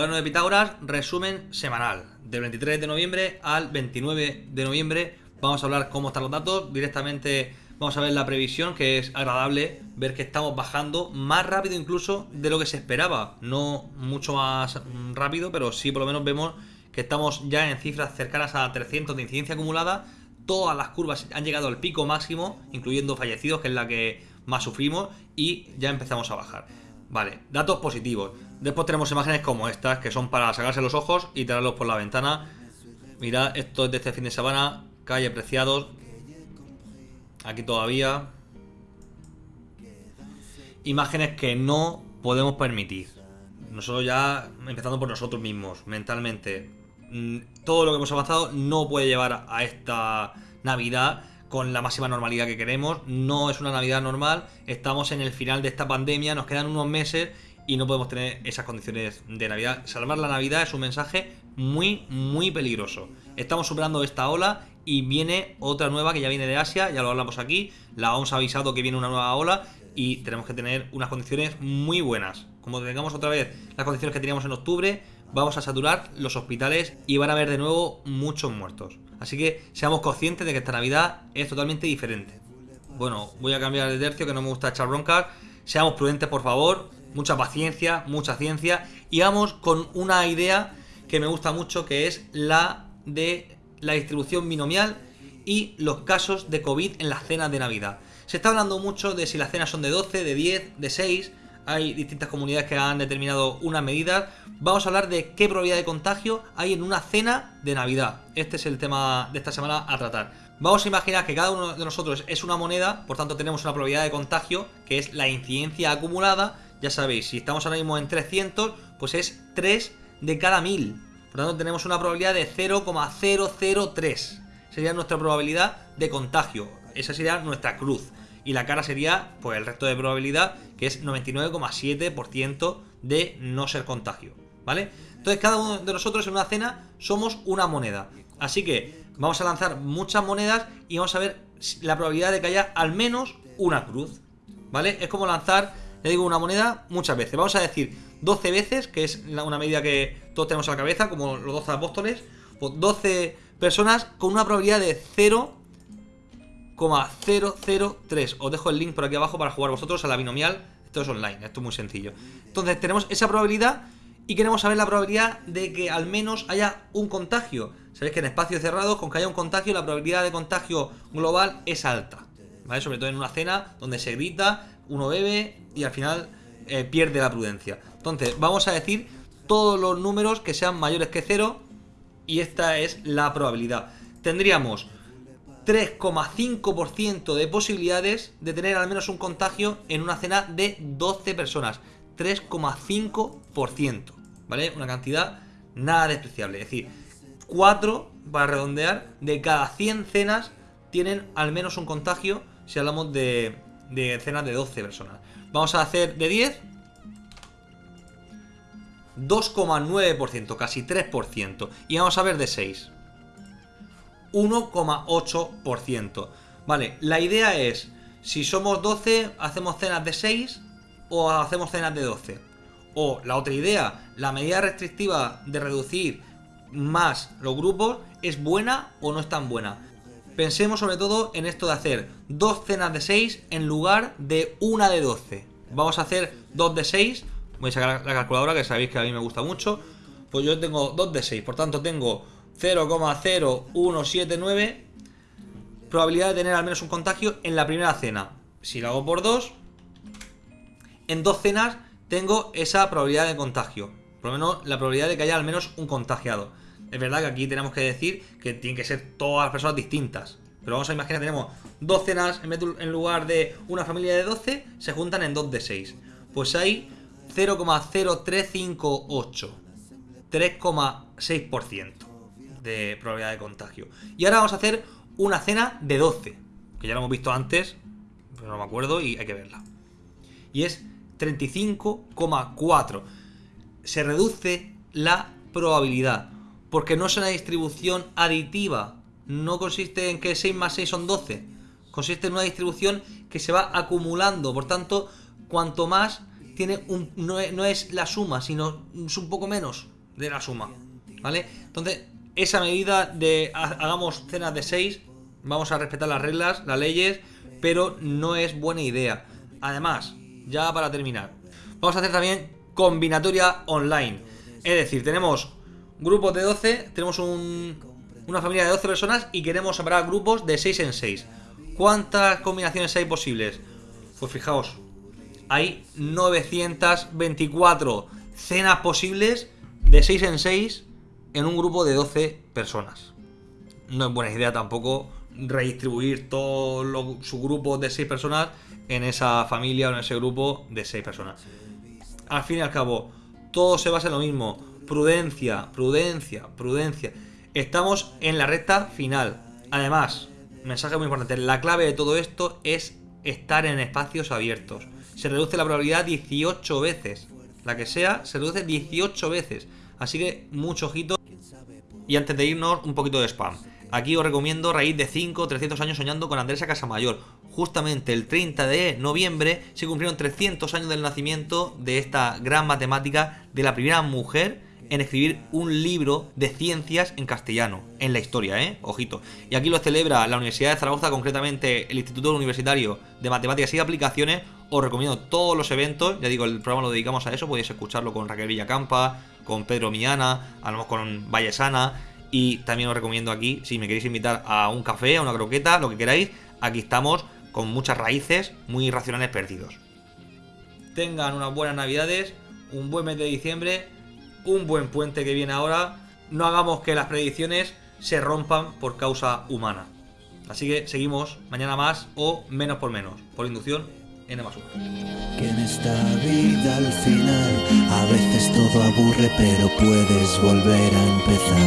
cuaderno de Pitágoras, resumen semanal. Del 23 de noviembre al 29 de noviembre vamos a hablar cómo están los datos. Directamente vamos a ver la previsión, que es agradable ver que estamos bajando más rápido incluso de lo que se esperaba. No mucho más rápido, pero sí por lo menos vemos que estamos ya en cifras cercanas a 300 de incidencia acumulada. Todas las curvas han llegado al pico máximo, incluyendo fallecidos, que es la que más sufrimos, y ya empezamos a bajar. Vale, datos positivos. Después tenemos imágenes como estas, que son para sacarse los ojos y tirarlos por la ventana. Mirad, esto es de este fin de semana. Calle Preciados. Aquí todavía. Imágenes que no podemos permitir. Nosotros ya, empezando por nosotros mismos, mentalmente. Mm, todo lo que hemos avanzado no puede llevar a esta Navidad con la máxima normalidad que queremos. No es una Navidad normal, estamos en el final de esta pandemia, nos quedan unos meses y no podemos tener esas condiciones de Navidad. Salvar la Navidad es un mensaje muy, muy peligroso. Estamos superando esta ola y viene otra nueva que ya viene de Asia, ya lo hablamos aquí, la hemos avisado que viene una nueva ola y tenemos que tener unas condiciones muy buenas. Como tengamos otra vez las condiciones que teníamos en octubre, vamos a saturar los hospitales y van a haber de nuevo muchos muertos. Así que seamos conscientes de que esta Navidad es totalmente diferente. Bueno, voy a cambiar de tercio que no me gusta echar broncas. Seamos prudentes, por favor. Mucha paciencia, mucha ciencia. Y vamos con una idea que me gusta mucho, que es la de la distribución binomial y los casos de COVID en las cenas de Navidad. Se está hablando mucho de si las cenas son de 12, de 10, de 6 hay distintas comunidades que han determinado unas medidas. Vamos a hablar de qué probabilidad de contagio hay en una cena de Navidad. Este es el tema de esta semana a tratar. Vamos a imaginar que cada uno de nosotros es una moneda, por tanto tenemos una probabilidad de contagio, que es la incidencia acumulada. Ya sabéis, si estamos ahora mismo en 300, pues es 3 de cada 1000. Por tanto tenemos una probabilidad de 0,003. Sería nuestra probabilidad de contagio. Esa sería nuestra cruz y la cara sería pues el resto de probabilidad que es 99,7% de no ser contagio, ¿vale? Entonces cada uno de nosotros en una cena somos una moneda, así que vamos a lanzar muchas monedas y vamos a ver la probabilidad de que haya al menos una cruz, ¿vale? Es como lanzar, le digo, una moneda muchas veces, vamos a decir 12 veces, que es una medida que todos tenemos a la cabeza, como los 12 apóstoles, pues 12 personas con una probabilidad de 0 003. Os dejo el link por aquí abajo para jugar vosotros a la binomial. Esto es online, esto es muy sencillo. Entonces tenemos esa probabilidad y queremos saber la probabilidad de que al menos haya un contagio. Sabéis que en espacios cerrados, con que haya un contagio, la probabilidad de contagio global es alta. ¿Vale? Sobre todo en una cena donde se grita, uno bebe y al final eh, pierde la prudencia. Entonces vamos a decir todos los números que sean mayores que cero y esta es la probabilidad. Tendríamos 3,5% de posibilidades de tener al menos un contagio en una cena de 12 personas. 3,5%, ¿vale? Una cantidad nada despreciable. Es decir, 4, para redondear, de cada 100 cenas tienen al menos un contagio si hablamos de, de cenas de 12 personas. Vamos a hacer de 10, 2,9%, casi 3%. Y vamos a ver de 6. 1,8%. Vale, la idea es, si somos 12, hacemos cenas de 6 o hacemos cenas de 12. O la otra idea, la medida restrictiva de reducir más los grupos, ¿es buena o no es tan buena? Pensemos sobre todo en esto de hacer dos cenas de 6 en lugar de una de 12. Vamos a hacer dos de 6. Voy a sacar la calculadora que sabéis que a mí me gusta mucho. Pues yo tengo 2 de 6, por tanto tengo 0,0179 probabilidad de tener al menos un contagio en la primera cena. Si lo hago por dos, en dos cenas tengo esa probabilidad de contagio. Por lo menos la probabilidad de que haya al menos un contagiado. Es verdad que aquí tenemos que decir que tienen que ser todas las personas distintas. Pero vamos a imaginar tenemos dos cenas en lugar de una familia de 12, se juntan en dos de 6. Pues hay 0,0358. 3,6% de probabilidad de contagio. Y ahora vamos a hacer una cena de 12, que ya lo hemos visto antes, pero no me acuerdo y hay que verla. Y es 35,4. Se reduce la probabilidad, porque no es una distribución aditiva. No consiste en que 6 más 6 son 12. Consiste en una distribución que se va acumulando. Por tanto, cuanto más tiene un, no, es, la suma, sino es un poco menos de la suma. ¿Vale? Entonces, esa medida de hagamos cenas de 6, vamos a respetar las reglas, las leyes, pero no es buena idea. Además, ya para terminar, vamos a hacer también combinatoria online. Es decir, tenemos grupos de 12, tenemos una familia de 12 personas y queremos separar grupos de 6 en 6. ¿Cuántas combinaciones hay posibles? Pues fijaos, hay 924 cenas posibles de 6 en 6 en un grupo de 12 personas. No es buena idea tampoco redistribuir todo su grupo de 6 personas en esa familia o en ese grupo de 6 personas. Al fin y al cabo, todo se basa en lo mismo. Prudencia, prudencia, prudencia. Estamos en la recta final. Además, mensaje muy importante, la clave de todo esto es estar en espacios abiertos. Se reduce la probabilidad 18 veces. La que sea, se reduce 18 veces. Así que mucho ojito. Y antes de irnos, un poquito de spam. Aquí os recomiendo Raíz de 5, 300 años soñando con Andresa Casamayor. Justamente el 30 de noviembre se cumplieron 300 años del nacimiento de esta gran matemática, de la primera mujer en escribir un libro de ciencias en castellano, en la historia, ¿eh? Ojito. Y aquí lo celebra la Universidad de Zaragoza, concretamente el Instituto Universitario de Matemáticas y Aplicaciones. Os recomiendo todos los eventos, ya digo, el programa lo dedicamos a eso, podéis escucharlo con Raquel Villacampa, con Pedro Miana, a lo mejor con Vallesana. Y también os recomiendo aquí, si me queréis invitar a un café, a una croqueta, lo que queráis, aquí estamos con muchas raíces muy racionales perdidos. Tengan unas buenas navidades, un buen mes de diciembre un buen puente que viene ahora. No hagamos que las predicciones se rompan por causa humana. Así que seguimos mañana más o menos por menos. Por inducción, N más 1. Que en esta vida al final a veces todo aburre, pero puedes volver a empezar.